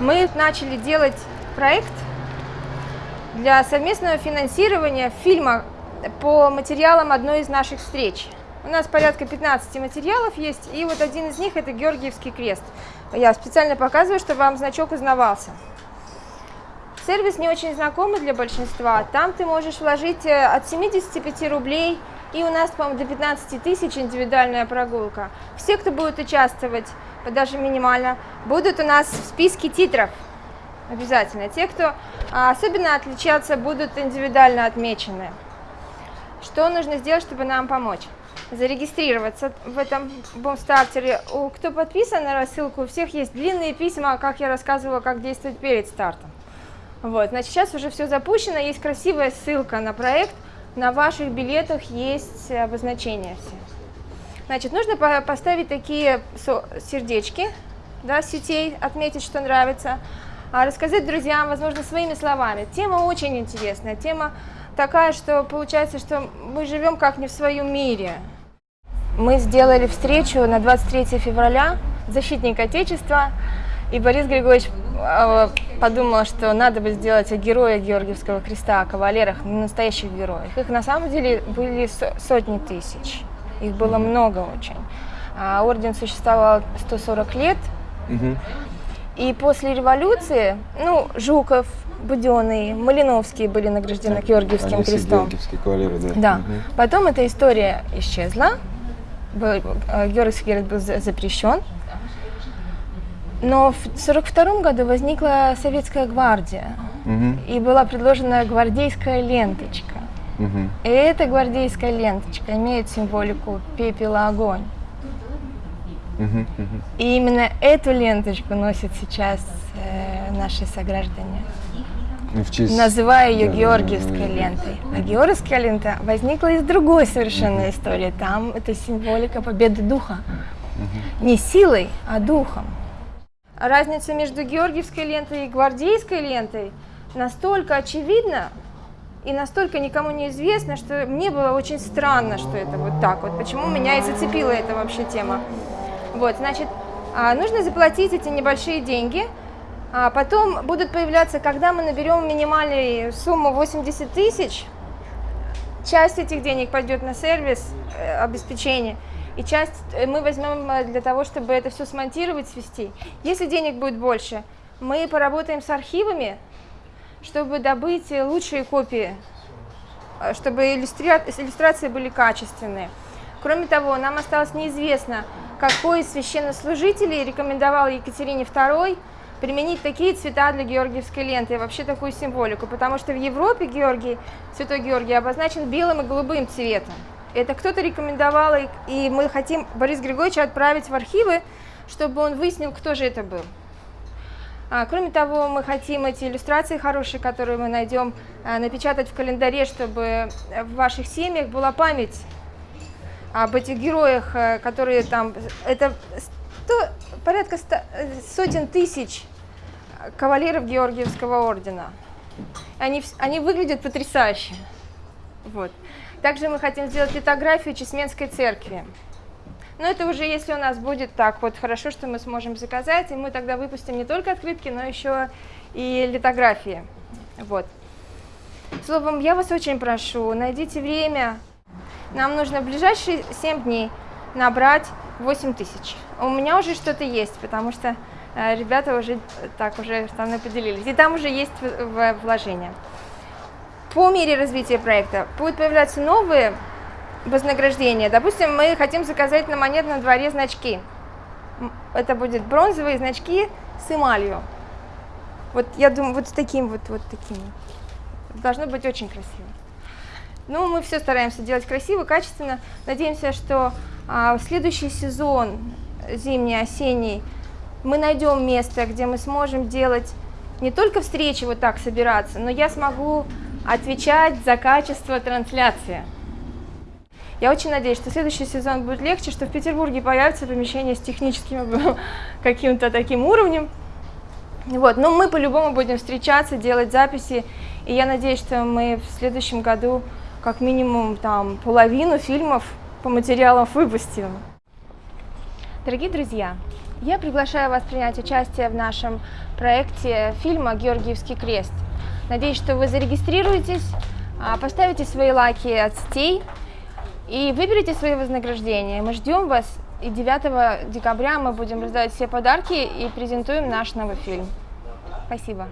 Мы начали делать проект для совместного финансирования фильма по материалам одной из наших встреч. У нас порядка 15 материалов есть, и вот один из них это Георгиевский крест. Я специально показываю, чтобы вам значок узнавался. Сервис не очень знакомый для большинства. Там ты можешь вложить э, от 75 рублей, и у нас, по-моему, до 15 тысяч индивидуальная прогулка. Все, кто будет участвовать, даже минимально, будут у нас в списке титров. Обязательно. Те, кто а, особенно отличаться, будут индивидуально отмечены. Что нужно сделать, чтобы нам помочь? Зарегистрироваться в этом бомстартере. У кто подписан на рассылку, у всех есть длинные письма, как я рассказывала, как действовать перед стартом. Вот, значит, сейчас уже все запущено, есть красивая ссылка на проект, на ваших билетах есть обозначения все. Значит, нужно поставить такие сердечки, да, сетей, отметить, что нравится, а рассказать друзьям, возможно, своими словами. Тема очень интересная, тема такая, что получается, что мы живем как не в своем мире. Мы сделали встречу на 23 февраля, защитник Отечества, и Борис Григорьевич а, подумал, что надо бы сделать о героях Георгиевского креста, о кавалерах, настоящих героях. Их на самом деле были сотни тысяч, их было много очень. А орден существовал 140 лет, и после революции, ну, Жуков, Буденный, Малиновские были награждены Георгиевским Они крестом. Георгиевские кавалеры, да. Да. Угу. Потом эта история исчезла, э, Георгиевский крест был запрещен, но в 1942 году возникла советская гвардия, угу. и была предложена гвардейская ленточка. Угу. Эта гвардейская ленточка имеет символику пепела огонь. Угу, угу. И именно эту ленточку носят сейчас э, наши сограждане. В честь... Называя ее да, Георгиевской да, да, лентой. А Георгиевская лента возникла из другой совершенно истории. Там это символика победы духа. Не силой, а духом разница между георгиевской лентой и гвардейской лентой настолько очевидна и настолько никому не известна, что мне было очень странно, что это вот так вот. Почему меня и зацепила эта вообще тема. Вот, значит, а, нужно заплатить эти небольшие деньги, а потом будут появляться, когда мы наберем минимальную сумму 80 тысяч, часть этих денег пойдет на сервис э, обеспечения, и часть э, мы возьмем э, для того, чтобы это все смонтировать, свести. Если денег будет больше, мы поработаем с архивами, чтобы добыть лучшие копии, э, чтобы иллюстра... иллюстрации были качественные. Кроме того, нам осталось неизвестно, какой из священнослужителей рекомендовал Екатерине II применить такие цвета для георгиевской ленты и вообще такую символику, потому что в Европе Георгий, Святой Георгий обозначен белым и голубым цветом. Это кто-то рекомендовал, и мы хотим Борис Григорьевича отправить в архивы, чтобы он выяснил, кто же это был. А, кроме того, мы хотим эти иллюстрации хорошие, которые мы найдем, а, напечатать в календаре, чтобы в ваших семьях была память об этих героях, а, которые там... Это 100, порядка 100, сотен тысяч кавалеров Георгиевского ордена. Они, они выглядят потрясающе. Вот. Также мы хотим сделать литографию Чесменской церкви. Но это уже если у нас будет так вот хорошо, что мы сможем заказать, и мы тогда выпустим не только открытки, но еще и литографии. Вот. Словом, я вас очень прошу, найдите время. Нам нужно в ближайшие 7 дней набрать 8 тысяч. У меня уже что-то есть, потому что э, ребята уже так уже со мной поделились. И там уже есть вложения по мере развития проекта будут появляться новые вознаграждения. Допустим, мы хотим заказать на монетном дворе значки. Это будут бронзовые значки с эмалью. Вот я думаю, вот с таким вот, вот таким. Должно быть очень красиво. Ну, мы все стараемся делать красиво, качественно. Надеемся, что а, в следующий сезон, зимний, осенний, мы найдем место, где мы сможем делать не только встречи вот так собираться, но я смогу отвечать за качество трансляции. Я очень надеюсь, что следующий сезон будет легче, что в Петербурге появится помещение с техническим каким-то таким уровнем. Вот, но мы по-любому будем встречаться, делать записи, и я надеюсь, что мы в следующем году как минимум там половину фильмов по материалам выпустим. Дорогие друзья, Я приглашаю вас принять участие в нашем проекте фильма «Георгиевский крест». Надеюсь, что вы зарегистрируетесь, а, поставите свои лайки от сетей и выберите свои вознаграждения. Мы ждем вас, и 9 декабря мы будем раздавать все подарки и презентуем наш новый фильм. Спасибо.